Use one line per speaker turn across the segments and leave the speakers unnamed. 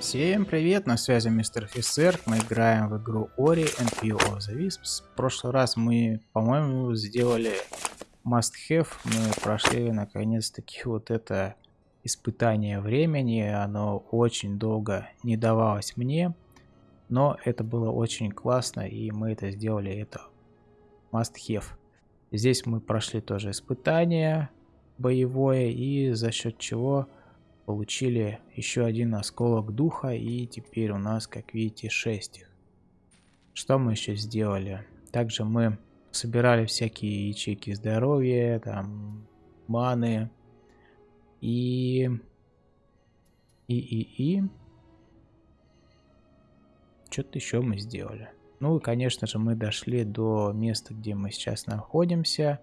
Всем привет, на связи мистер офицер. Мы играем в игру Ori and Few of the Wisps. В прошлый раз мы, по-моему, сделали must have. Мы прошли наконец-таки вот это испытание времени. Оно очень долго не давалось мне, но это было очень классно, и мы это сделали. Это must have. Здесь мы прошли тоже испытание боевое, и за счет чего получили еще один осколок духа, и теперь у нас, как видите, 6 их. Что мы еще сделали? Также мы собирали всякие ячейки здоровья, там, маны, и... И, и, и... Что-то еще мы сделали. Ну и, конечно же, мы дошли до места, где мы сейчас находимся.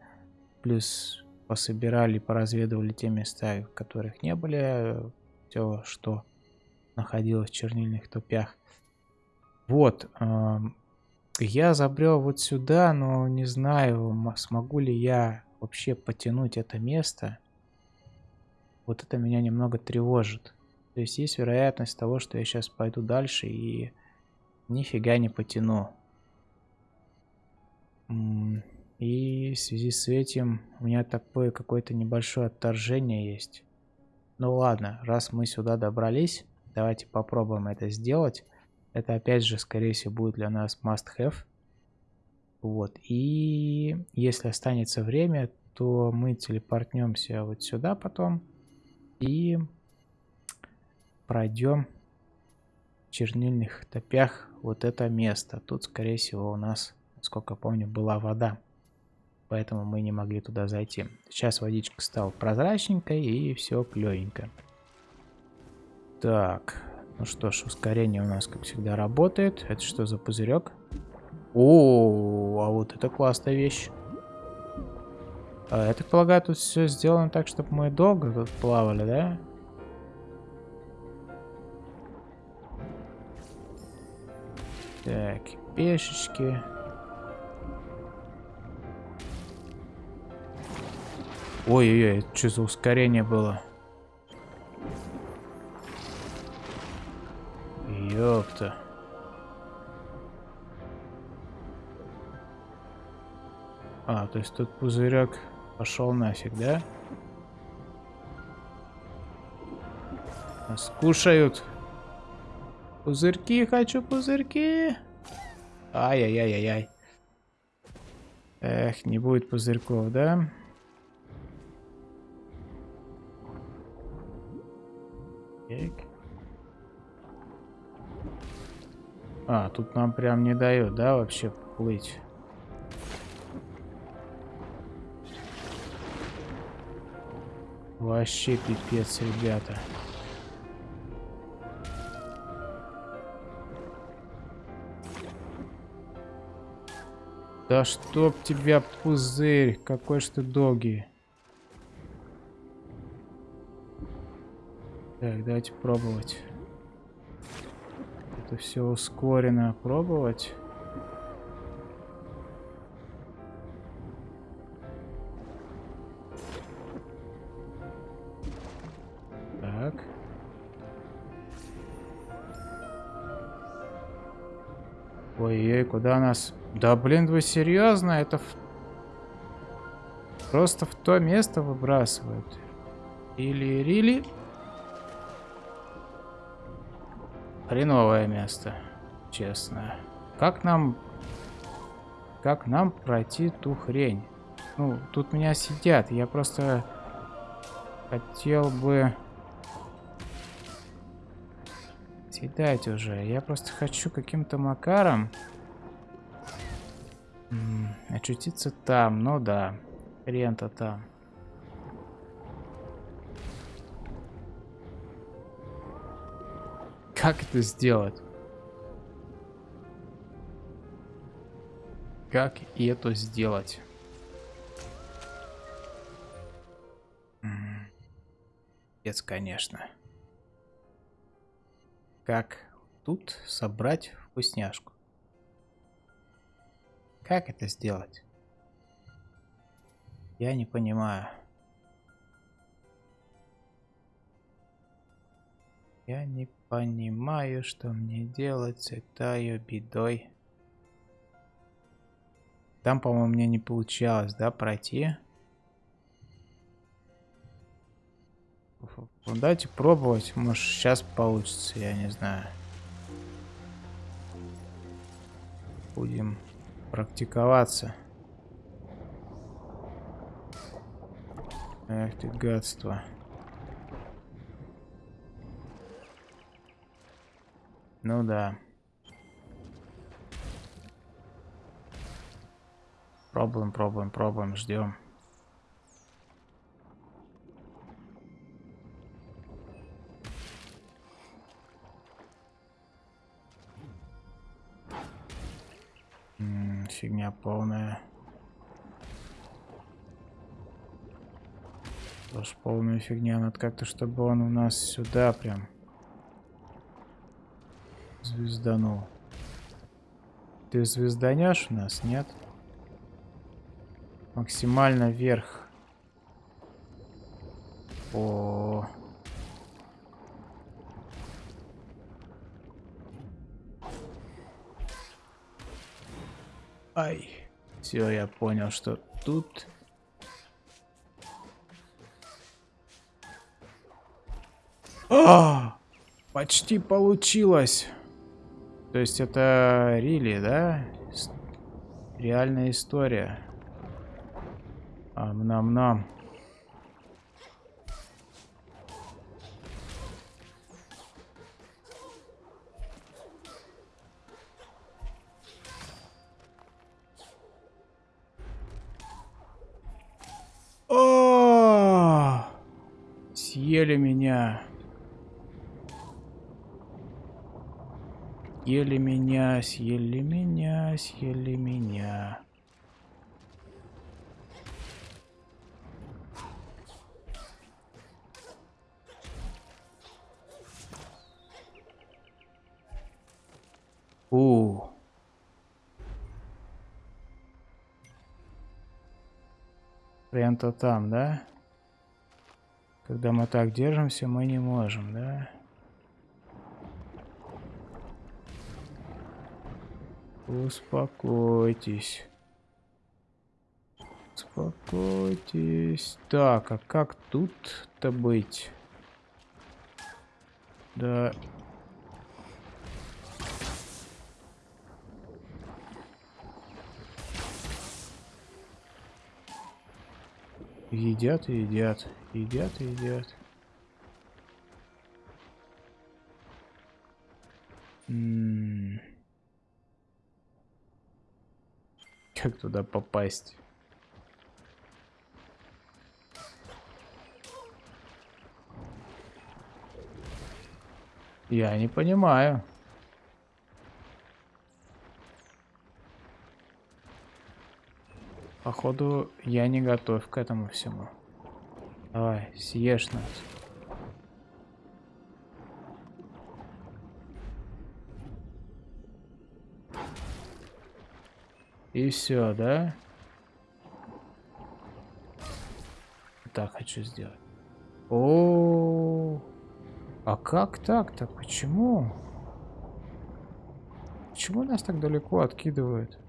Плюс пособирали, поразведывали те места, в которых не были, все, что находилось в чернильных топях. Вот, я забрел вот сюда, но не знаю, смогу ли я вообще потянуть это место. Вот это меня немного тревожит. То есть есть вероятность того, что я сейчас пойду дальше и нифига не потяну. И в связи с этим у меня такое какое-то небольшое отторжение есть. Ну ладно, раз мы сюда добрались, давайте попробуем это сделать. Это опять же, скорее всего, будет для нас must have. Вот, и если останется время, то мы телепортнемся вот сюда потом и пройдем в чернильных топях вот это место. Тут, скорее всего, у нас, сколько помню, была вода поэтому мы не могли туда зайти. Сейчас водичка стала прозрачненькой и все клевенько. Так, ну что ж, ускорение у нас, как всегда, работает. Это что за пузырек? О, а вот это классная вещь. А, я так полагаю, тут все сделано так, чтобы мы долго тут плавали, да? Так, пешечки. Ой-ой-ой, что за ускорение было? Ёпта. А, то есть тут пузырек пошел нафиг, да? Нас кушают. Пузырьки, хочу пузырьки. Ай-яй-яй-яй-яй. Эх, не будет пузырьков, да? Так. А, тут нам прям не дает, да, вообще плыть? Вообще пипец, ребята. Да чтоб тебя пузырь, какой ж ты долгий. Так, давайте пробовать. Это все ускорено. Пробовать. Так. Ой-ой, куда нас... Да блин, вы серьезно? Это в... просто в то место выбрасывают. Или, или... Хреновое место, честно. Как нам... Как нам пройти ту хрень? Ну, тут меня сидят. Я просто хотел бы... Съедать уже. Я просто хочу каким-то макаром очутиться там. Ну да, хрен-то там. Как это сделать? Как это сделать? Пец, конечно. Как тут собрать вкусняшку? Как это сделать? Я не понимаю. Я не понимаю, что мне делать с этой бедой. Там, по-моему, мне не получалось, да, пройти. Ну, давайте пробовать. Может, сейчас получится, я не знаю. Будем практиковаться. Эх ты, гадство. Ну да. Пробуем, пробуем, пробуем, ждем. фигня полная. Тоже полная фигня. Надо как-то, чтобы он у нас сюда прям звезданул. Ты звезданешь у нас, нет? Максимально вверх. О, -о, -о. Ай. Все, я понял, что тут... А! Почти получилось. То есть это Рили, да? Реальная история. Ам-нам-нам. съели меня. Съели меня, съели меня, съели меня. У. Прям-то там, да? Когда мы так держимся, мы не можем, да? Успокойтесь. Успокойтесь. Так, а как тут-то быть? Да. Едят едят. Едят едят. М -м Как туда попасть? Я не понимаю. Походу, я не готов к этому всему. Давай, съешь нас. И все, да? Так хочу сделать. О, -о, -о. а как так-то? Почему? Почему нас так далеко откидывают?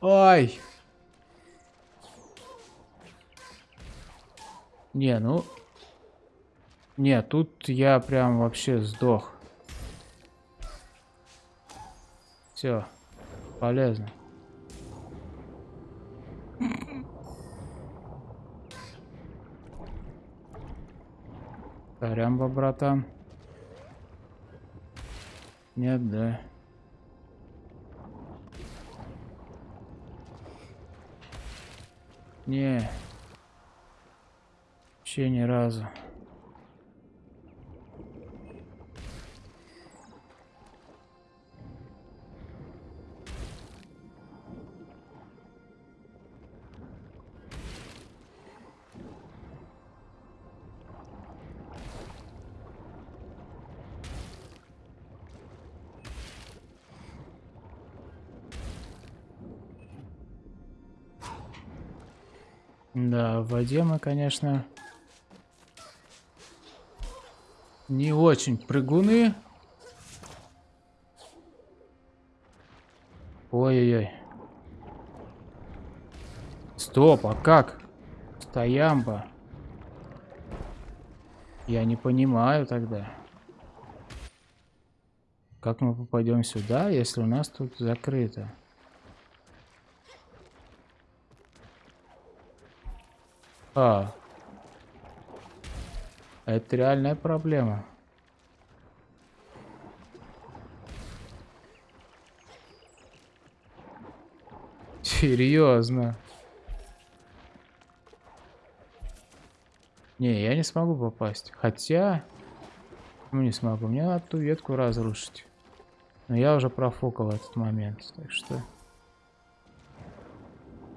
Ай! Не, ну... Не, тут я прям вообще сдох. Все, полезно. Сорямба, братан. Нет, да. Не. Вообще ни разу. В воде мы, конечно, не очень прыгуны. Ой-ой-ой. Стоп, а как? Стоямба. Я не понимаю тогда. Как мы попадем сюда, если у нас тут закрыто? А. Это реальная проблема. Серьезно. Не, я не смогу попасть. Хотя... Ну, не смогу. Мне надо ту ветку разрушить. Но я уже профукал этот момент. Так что...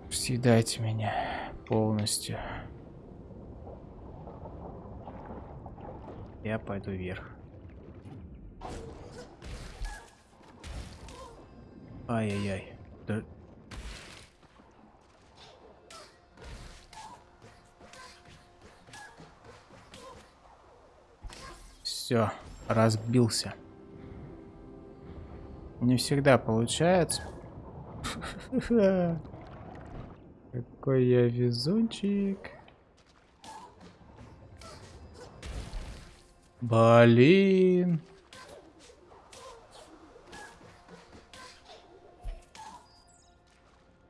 Съедайте меня полностью. Я пойду вверх. Ай-яй-яй. Да... Все, разбился. Не всегда получается. Какой я везунчик. Блин.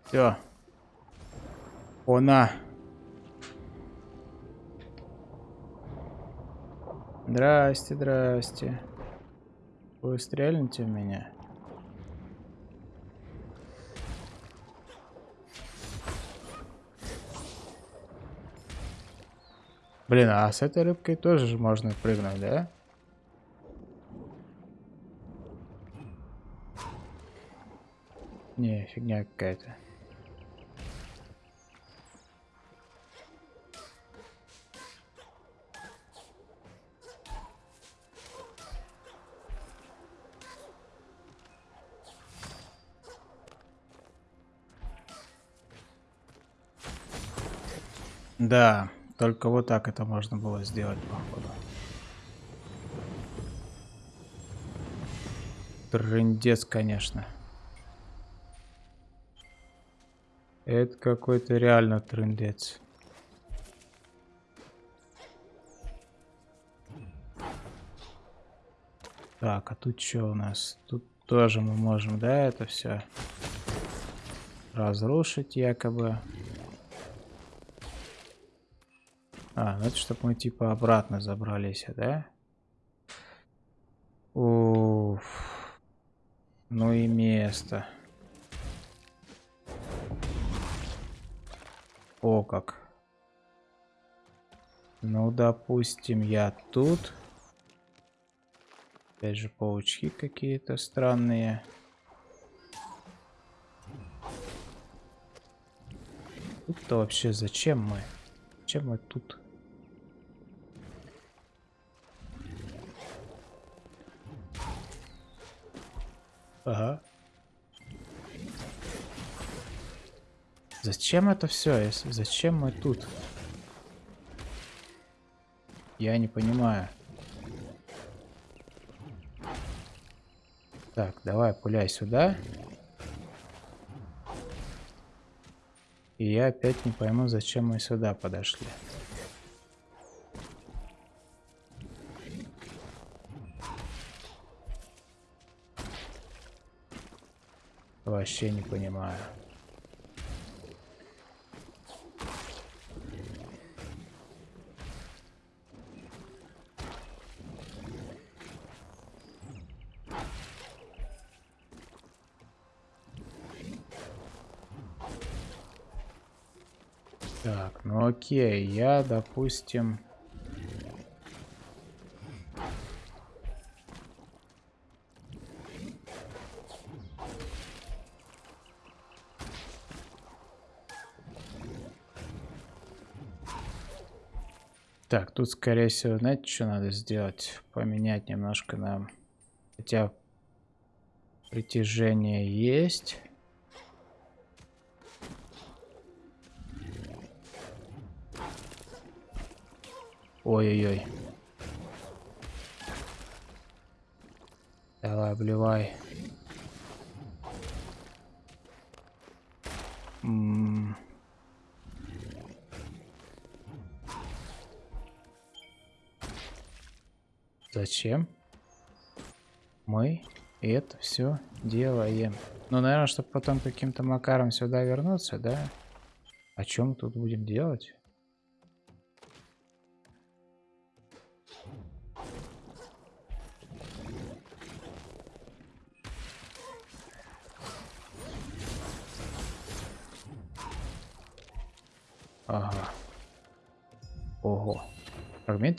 Все. Она. Здрасте, здрасте. Вы стрельните в меня? Блин, а с этой рыбкой тоже можно прыгнуть, да? Не, фигня какая-то. Да. Только вот так это можно было сделать, походу. Трындец, конечно. Это какой-то реально трындец. Так, а тут что у нас? Тут тоже мы можем, да, это все разрушить якобы. А, ну это чтобы мы типа обратно забрались, да? Уф. Ну и место. О, как. Ну, допустим, я тут. Опять же, паучки какие-то странные. Тут-то вообще зачем мы? Зачем мы тут? Ага. Зачем это все? Зачем мы тут? Я не понимаю. Так, давай пуляй сюда. И я опять не пойму, зачем мы сюда подошли. Вообще не понимаю. Так, ну окей, я, допустим... Так, тут, скорее всего, знаете, что надо сделать? Поменять немножко нам, Хотя притяжение есть. Ой-ой-ой. Давай, обливай. Зачем мы это все делаем? Ну, наверное, чтобы потом каким-то макаром сюда вернуться, да? О чем тут будем делать?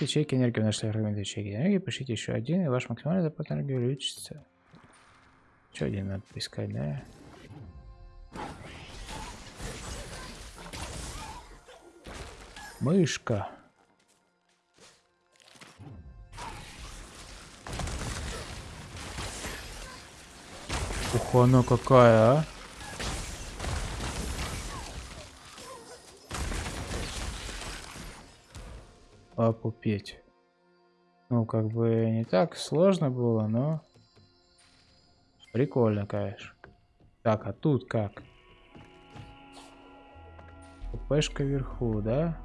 Фрагмент ячейки энергии. Нашли фрагмент ячейки энергии. Пишите еще один, и ваш максимальный запас энергии увеличится. Еще один надо поискать, да? Мышка. Ух, она какая, а? Опупеть. Ну, как бы не так сложно было, но... Прикольно, конечно. Так, а тут как? ППшка вверху, да?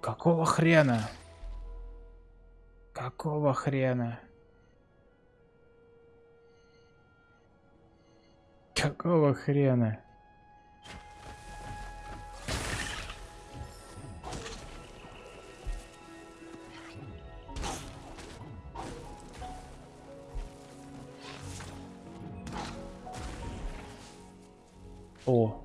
Какого хрена? Какого хрена? Какого хрена? О.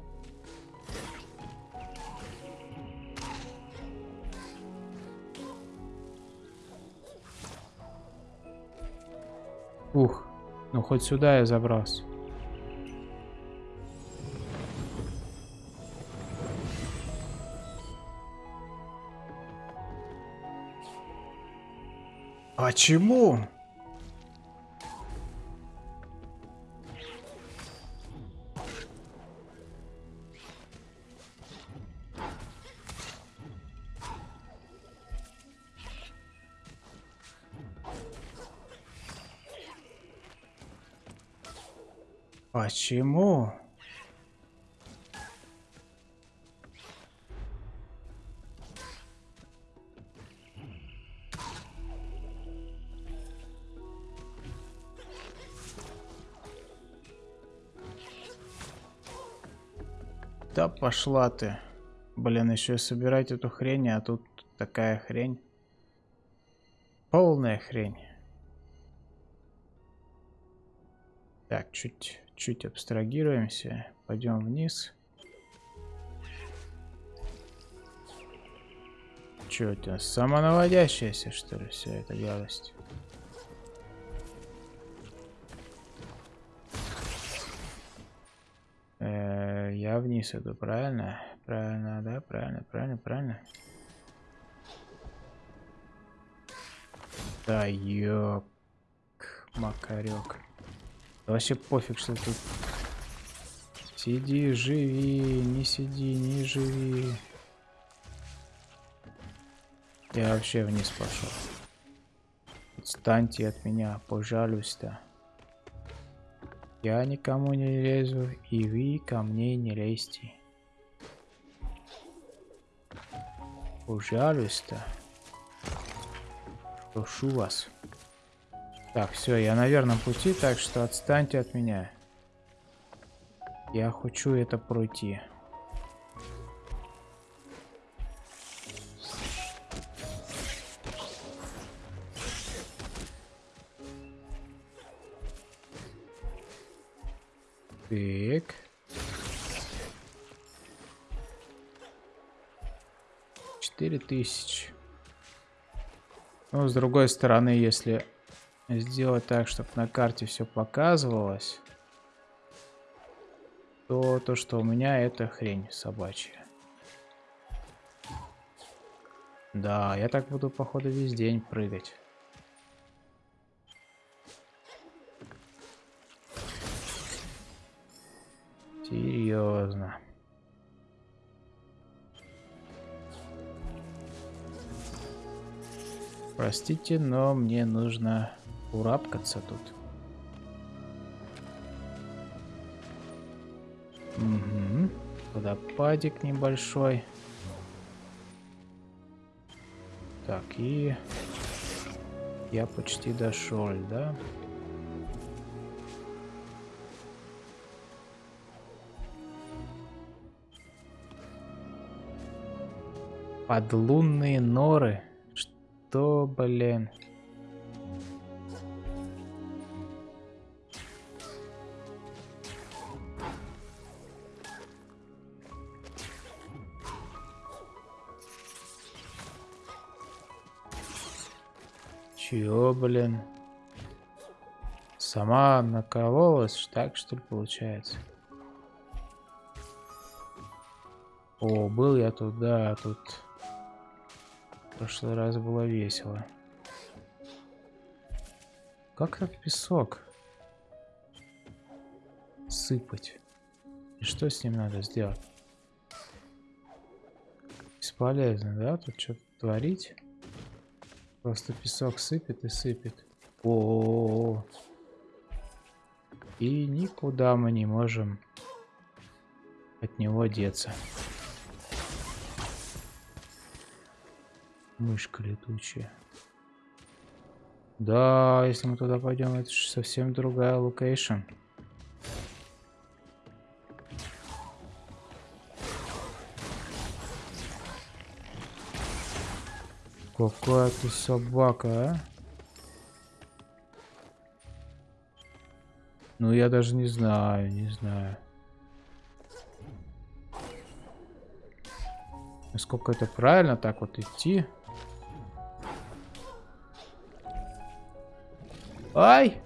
Ух, ну хоть сюда я забрался. Почему? Почему? Да пошла ты. Блин, еще собирать эту хрень, а тут такая хрень. Полная хрень. Так, чуть чуть абстрагируемся, пойдем вниз. Че это, самонаводящаяся, что ли, вся эта гадость? Вниз иду, правильно? Правильно, да, правильно, правильно, правильно. Да, ёк, макарек. Вообще пофиг, что тут. Сиди, живи, не сиди, не живи. Я вообще вниз пошел. Отстаньте от меня, пожалуйста. Я никому не лезу, и вы ко мне не лезьте. Пожалуйста. Прошу вас. Так, все, я на верном пути, так что отстаньте от меня. Я хочу это пройти. Так. Четыре тысячи. Ну, с другой стороны, если сделать так, чтобы на карте все показывалось, то то, что у меня это хрень собачья. Да, я так буду, походу, весь день прыгать. Серьезно. Простите, но мне нужно урапкаться тут. Угу. Водопадик небольшой. Так, и я почти дошел, да? Подлунные норы. Что, блин? Чё, блин? Сама накололась, так что ли получается? О, был я тут, да, тут в прошлый раз было весело. Как так песок сыпать? И что с ним надо сделать? Бесполезно, да? Тут что-то творить? Просто песок сыпет и сыпет. О, -о, -о, -о. И никуда мы не можем от него деться. Мышка летучая. Да, если мы туда пойдем, это же совсем другая location. Какая ты собака, а? Ну, я даже не знаю, не знаю. Насколько это правильно так вот идти? Ай!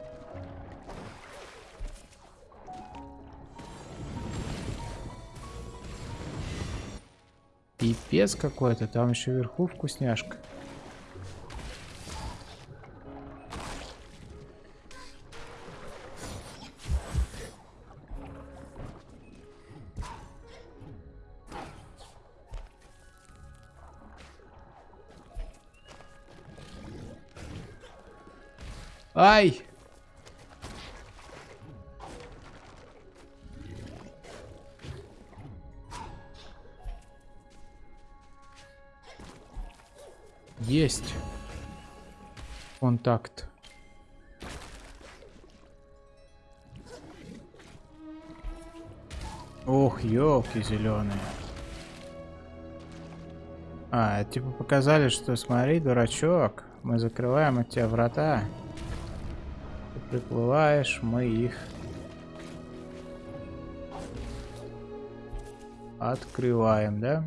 Пипец какой-то, там еще вверху вкусняшка. Ай! Есть. Контакт. Ох, елки зеленые. А, типа показали, что смотри, дурачок, мы закрываем от тебя врата приплываешь, мы их открываем, да?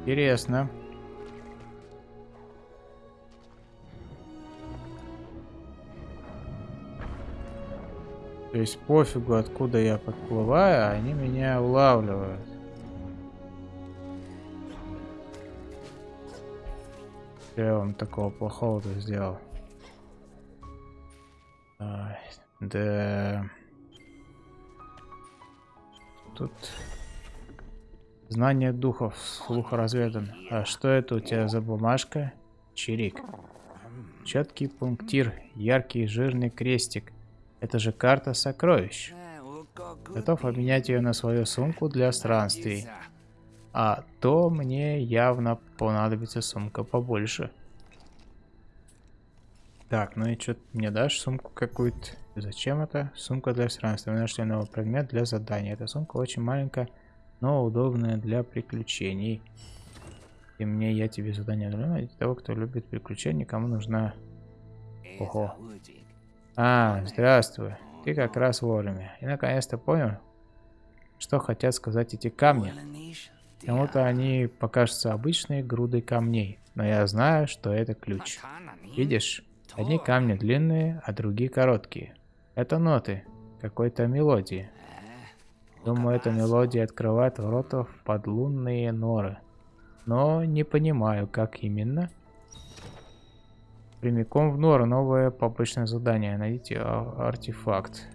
Интересно. То есть пофигу, откуда я подплываю, они меня улавливают. Я вам такого плохого-то сделал? А, да... Тут... Знание духов, слух разведан. А что это у тебя за бумажка? Чирик. Четкий пунктир, яркий жирный крестик. Это же карта сокровищ. Готов обменять ее на свою сумку для странствий. А то мне явно понадобится сумка побольше. Так, ну и что мне дашь? Сумку какую-то. Зачем это? Сумка для странствия. Мы нашли новый предмет для задания. Эта сумка очень маленькая, но удобная для приключений. И мне я тебе задание для того, кто любит приключения, кому нужна... Ого. А, здравствуй. Ты как раз вовремя. И наконец-то понял, что хотят сказать эти камни. Кому-то они покажутся обычной грудой камней, но я знаю, что это ключ. Видишь? Одни камни длинные, а другие короткие. Это ноты какой-то мелодии. Думаю, эта мелодия открывает ворота в подлунные норы. Но не понимаю, как именно. Прямиком в норы новое побочное задание. Найдите артефакт.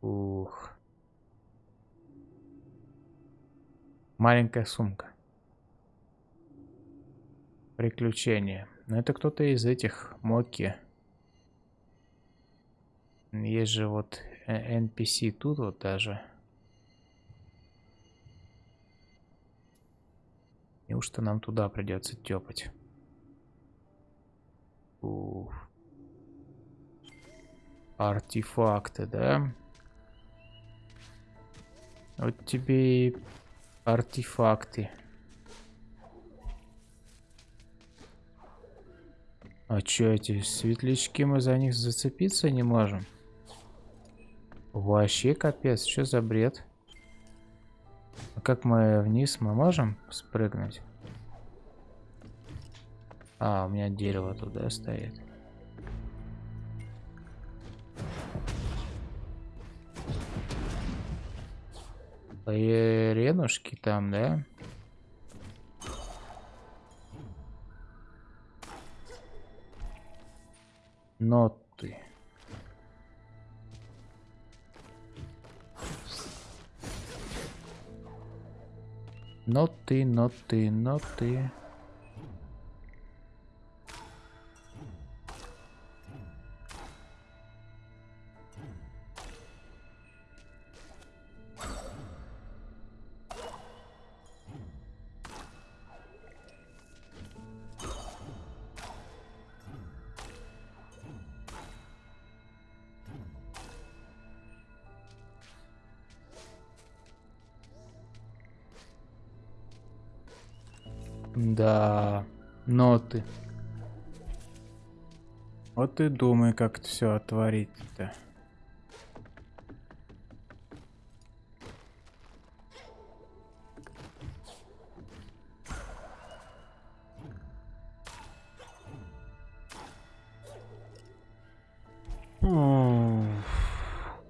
Ух. Маленькая сумка. Приключения. Ну, это кто-то из этих Моки. Есть же вот NPC тут вот даже. Неужто нам туда придется тепать? Уф. Артефакты, да? Вот тебе и артефакты. А чё эти светлячки, мы за них зацепиться не можем? Вообще капец, что за бред? А как мы вниз, мы можем спрыгнуть? А, у меня дерево туда стоит. Ренушки там, да? Ноты. Ноты, ноты, ноты. Да, Вот и думай, как все отворить-то.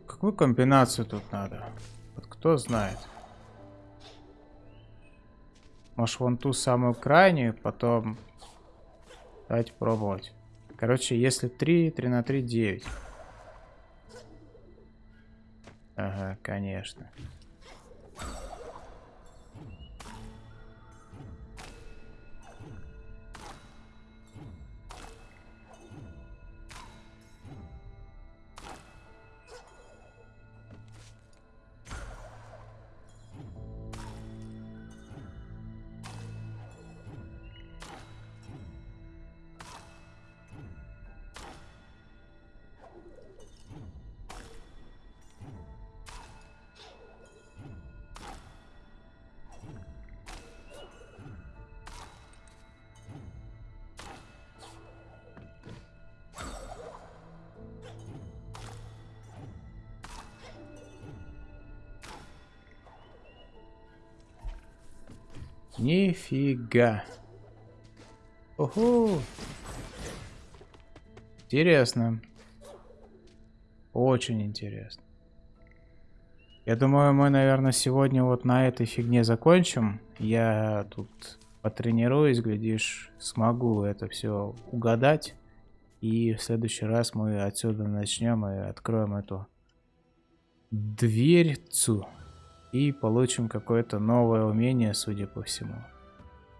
Какую комбинацию тут надо? Вот кто знает. Может, вон ту самую крайнюю, потом... Давайте пробовать. Короче, если 3, 3 на 3, 9. Ага, конечно. Нифига. Ого. Интересно. Очень интересно. Я думаю, мы, наверное, сегодня вот на этой фигне закончим. Я тут потренируюсь, глядишь, смогу это все угадать. И в следующий раз мы отсюда начнем и откроем эту дверцу. И получим какое-то новое умение, судя по всему.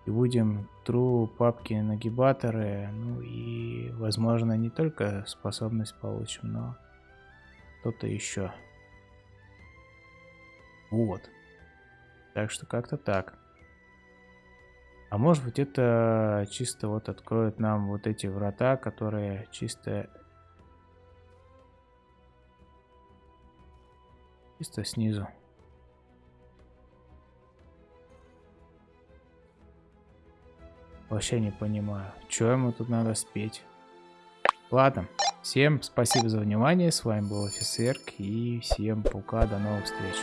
И будем true папки нагибаторы. Ну и, возможно, не только способность получим, но что-то еще. Вот. Так что как-то так. А может быть это чисто вот откроет нам вот эти врата, которые чисто... Чисто снизу. Вообще не понимаю, что ему тут надо спеть. Ладно, всем спасибо за внимание. С вами был Офисерк и всем пока, до новых встреч.